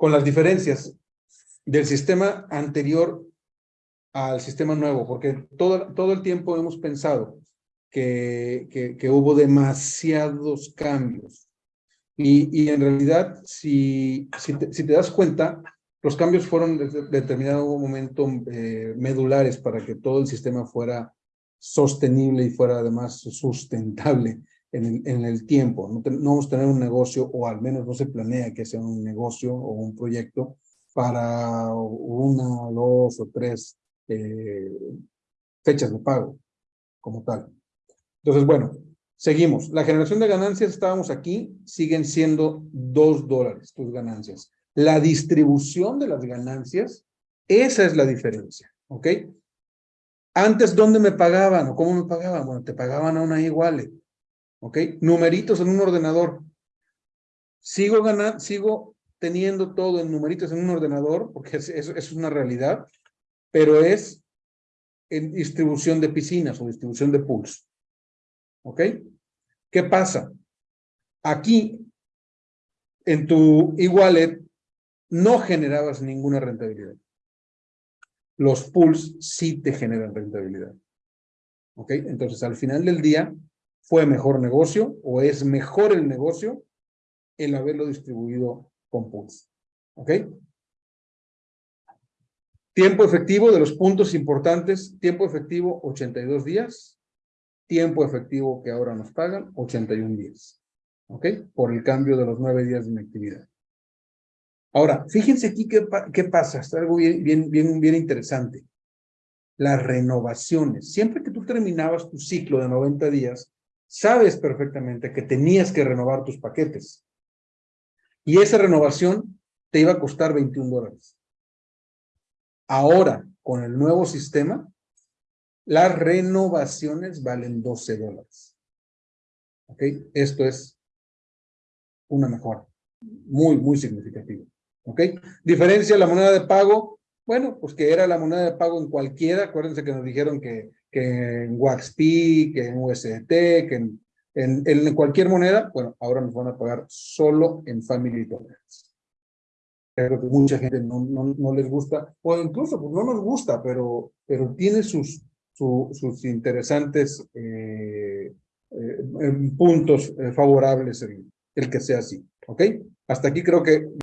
con las diferencias del sistema anterior al sistema nuevo, porque todo, todo el tiempo hemos pensado que, que, hubo demasiados cambios. Y, y en realidad, si, si te das cuenta, los cambios fueron desde determinado momento eh, medulares para que todo el sistema fuera sostenible y fuera además sustentable en el, en el tiempo. No, no, vamos a tener un negocio, o al menos no se planea que sea un negocio o un proyecto para una, dos o tres eh, fechas de pago como tal. Entonces, bueno, seguimos. La generación de ganancias, estábamos aquí, siguen siendo dos dólares tus ganancias. La distribución de las ganancias, esa es la diferencia, ¿ok? Antes, ¿dónde me pagaban o cómo me pagaban? Bueno, te pagaban a una igual, ¿ok? Numeritos en un ordenador. Sigo ganando, sigo teniendo todo en numeritos en un ordenador, porque eso es, es una realidad, pero es en distribución de piscinas o distribución de pools. ¿Ok? ¿Qué pasa? Aquí, en tu e-wallet, no generabas ninguna rentabilidad. Los pools sí te generan rentabilidad. ¿Ok? Entonces, al final del día, fue mejor negocio o es mejor el negocio el haberlo distribuido con pools. ¿Ok? Tiempo efectivo de los puntos importantes, tiempo efectivo 82 días, tiempo efectivo que ahora nos pagan 81 días. ¿Ok? Por el cambio de los nueve días de inactividad. Ahora, fíjense aquí qué, qué pasa, está algo bien, bien, bien, bien interesante. Las renovaciones. Siempre que tú terminabas tu ciclo de 90 días, sabes perfectamente que tenías que renovar tus paquetes. Y esa renovación te iba a costar 21 dólares. Ahora, con el nuevo sistema, las renovaciones valen 12 dólares. ¿Ok? Esto es una mejora muy, muy significativa. ¿Ok? Diferencia la moneda de pago. Bueno, pues que era la moneda de pago en cualquiera. Acuérdense que nos dijeron que, que en WaxP, que en USDT, que en, en, en, cualquier moneda. Bueno, ahora nos van a pagar solo en Family Dollars. Creo que mucha gente no, no, no, les gusta, o incluso pues no nos gusta, pero, pero tiene sus, su, sus interesantes eh, eh, puntos eh, favorables el, el que sea así. ¿Ok? Hasta aquí creo que